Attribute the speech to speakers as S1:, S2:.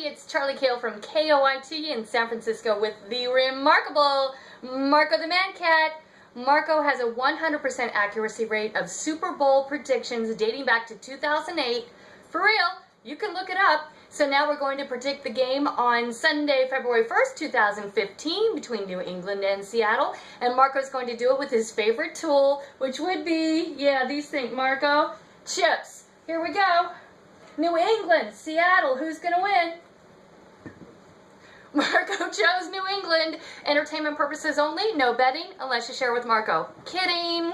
S1: it's Charlie Kale from KOIT in San Francisco with the remarkable Marco the Man Cat. Marco has a 100% accuracy rate of Super Bowl predictions dating back to 2008. For real, you can look it up. So now we're going to predict the game on Sunday, February 1st, 2015 between New England and Seattle. And Marco's going to do it with his favorite tool, which would be, yeah, these things, Marco, chips. Here we go. New England, Seattle, who's going to win? Marco chose New England. Entertainment purposes only, no betting unless you share with Marco. Kidding.